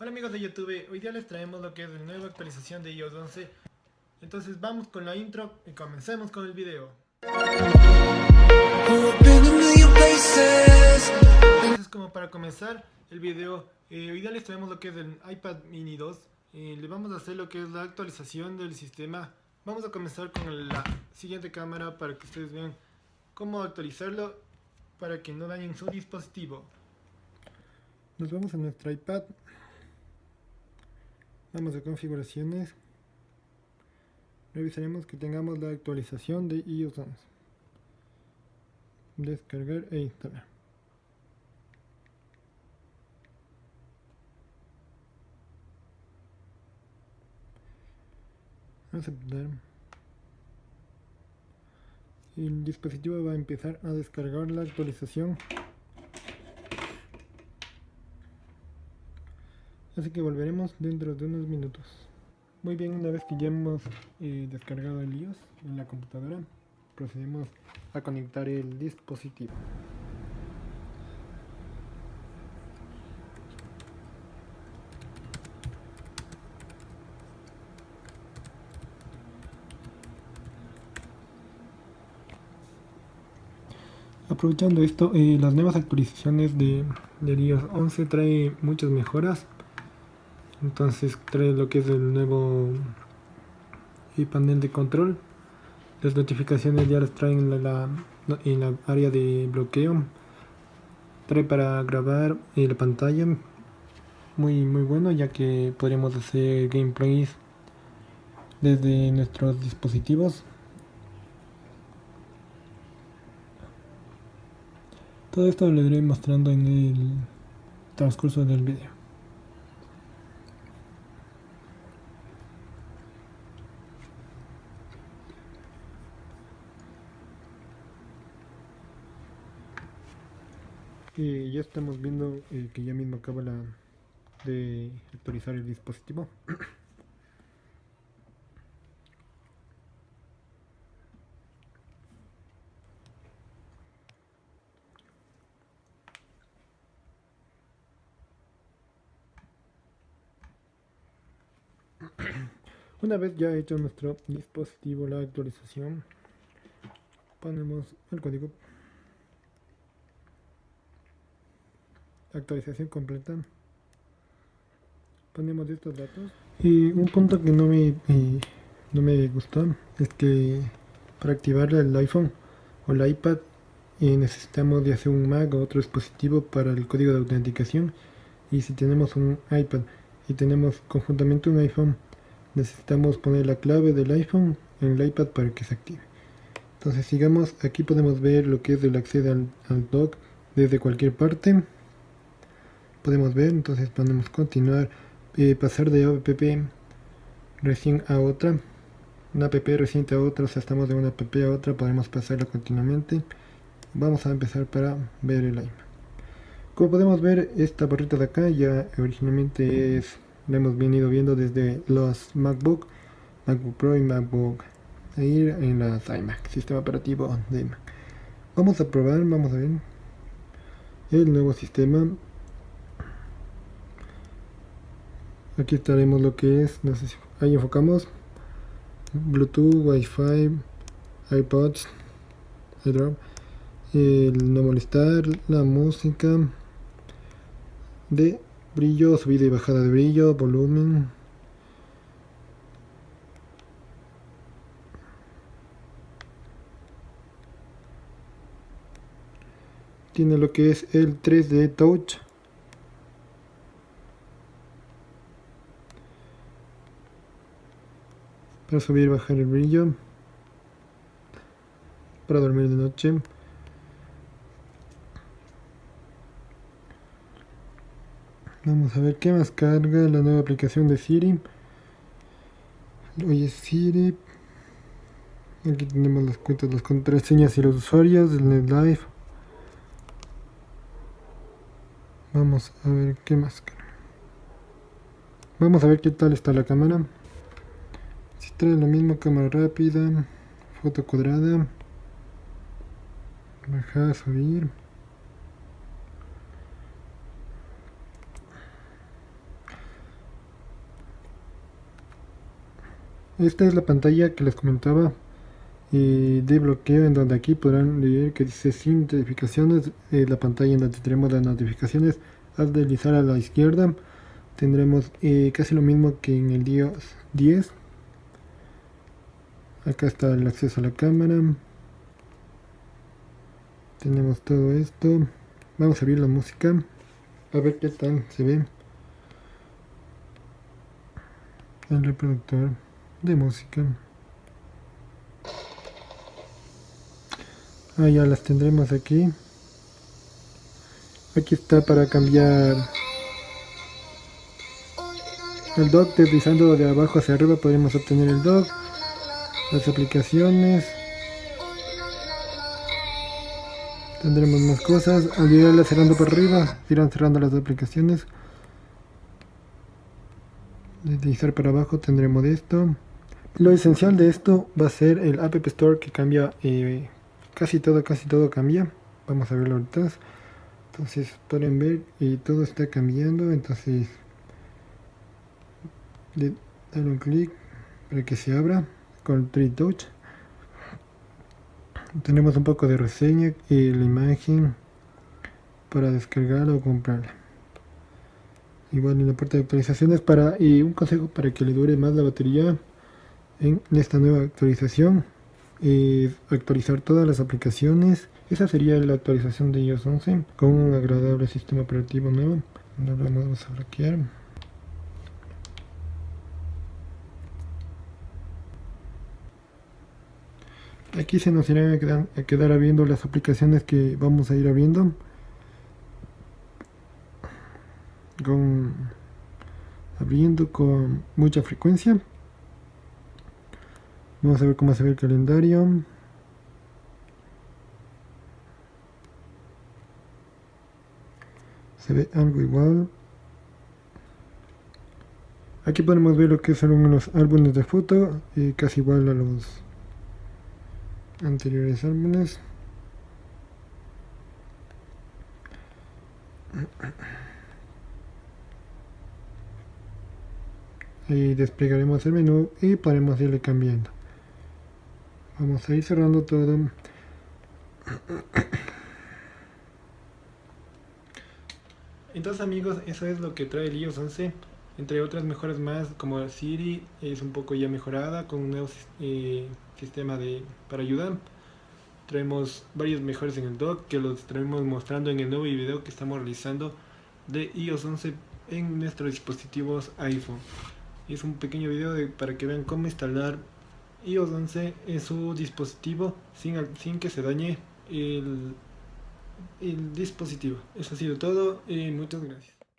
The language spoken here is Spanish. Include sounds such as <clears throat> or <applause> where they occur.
Hola amigos de YouTube, hoy día les traemos lo que es la nueva actualización de iOS 11 Entonces vamos con la intro y comencemos con el video. Entonces como para comenzar el video, eh, hoy día les traemos lo que es el iPad mini 2 eh, Le vamos a hacer lo que es la actualización del sistema. Vamos a comenzar con la siguiente cámara para que ustedes vean cómo actualizarlo para que no dañen su dispositivo. Nos vamos a nuestro iPad vamos a configuraciones. Revisaremos que tengamos la actualización de iOS 11 descargar e instalar. Aceptar el dispositivo va a empezar a descargar la actualización así que volveremos dentro de unos minutos. Muy bien una vez que ya hemos eh, descargado el iOS en la computadora procedemos a conectar el dispositivo. Aprovechando esto, eh, las nuevas actualizaciones de, de iOS 11 trae muchas mejoras entonces trae lo que es el nuevo panel de control. Las notificaciones ya las traen en la, en la área de bloqueo. Trae para grabar la pantalla. Muy muy bueno ya que podríamos hacer gameplays desde nuestros dispositivos. Todo esto lo iré mostrando en el transcurso del video y ya estamos viendo eh, que ya mismo acaba la de actualizar el dispositivo. <clears throat> Una vez ya hecho nuestro dispositivo la actualización, ponemos el código actualización completa. Ponemos estos datos. Y un punto que no me no me gustó es que para activar el iPhone o el iPad eh, necesitamos de hacer un Mac o otro dispositivo para el código de autenticación. Y si tenemos un iPad y tenemos conjuntamente un iPhone necesitamos poner la clave del iPhone en el iPad para que se active. Entonces sigamos. Aquí podemos ver lo que es el acceso al, al desde cualquier parte podemos ver entonces podemos continuar eh, pasar de app recién a otra. Una app reciente a otra o sea estamos de una app a otra podemos pasarla continuamente. Vamos a empezar para ver el iMac como podemos ver esta barrita de acá ya originalmente es la hemos venido viendo desde los MacBook MacBook Pro y MacBook Air en las iMac sistema operativo de Mac vamos a probar vamos a ver el nuevo sistema aquí estaremos lo que es no sé si ahí enfocamos. Bluetooth wifi ipods iDrop el no molestar la música de brillo subida y bajada de brillo volumen. Tiene lo que es el 3D touch para subir y bajar el brillo para dormir de noche. Vamos a ver qué más carga la nueva aplicación de Siri. Oye Siri aquí tenemos las cuentas, las contraseñas y los usuarios del NetLife. Vamos a ver qué más. Vamos a ver qué tal está la cámara si trae lo mismo cámara rápida, foto cuadrada, bajar, subir. Esta es la pantalla que les comentaba eh, de bloqueo en donde aquí podrán leer que dice sin notificaciones eh, la pantalla en donde tenemos las notificaciones. Al deslizar a la izquierda tendremos eh, casi lo mismo que en el día 10 acá está el acceso a la cámara. Tenemos todo esto. Vamos a abrir la música. A ver qué tal se ve. El reproductor de música. Ah ya las tendremos aquí. Aquí está para cambiar. El dock deslizando de abajo hacia arriba podemos obtener el dock las aplicaciones. Tendremos más cosas. Al llegarla cerrando por arriba. Irán cerrando las aplicaciones. Deslizar para abajo tendremos esto. Lo esencial de esto va a ser el app store que cambia eh, casi todo casi todo cambia. Vamos a verlo ahorita. Entonces pueden ver y todo está cambiando. Entonces le dan un clic para que se abra con 3 touch. Tenemos un poco de reseña y la imagen para descargarla o comprarla. Igual en la parte de actualizaciones para y un consejo para que le dure más la batería en esta nueva actualización es actualizar todas las aplicaciones. Esa sería la actualización de iOS 11 con un agradable sistema operativo nuevo. Lo vamos a bloquear aquí se nos irán a quedar, a quedar abriendo las aplicaciones que vamos a ir abriendo. Abriendo con mucha frecuencia. Vamos a ver cómo se ve el calendario. Se ve algo igual. Aquí podemos ver lo que son los álbumes de foto y casi igual a los anteriores álbumes. Y desplegaremos el menú y podremos irle cambiando. Vamos a ir cerrando todo. Entonces amigos eso es lo que trae el iOS 11 entre otras mejoras más como Siri es un poco ya mejorada con un nuevo eh, sistema de para ayudar traemos varios mejores en el dock que los estaremos mostrando en el nuevo video que estamos realizando de iOS 11 en nuestros dispositivos iPhone es un pequeño video para que vean cómo instalar iOS 11 en su dispositivo sin, que se dañe el, el dispositivo. Eso ha sido todo y muchas gracias.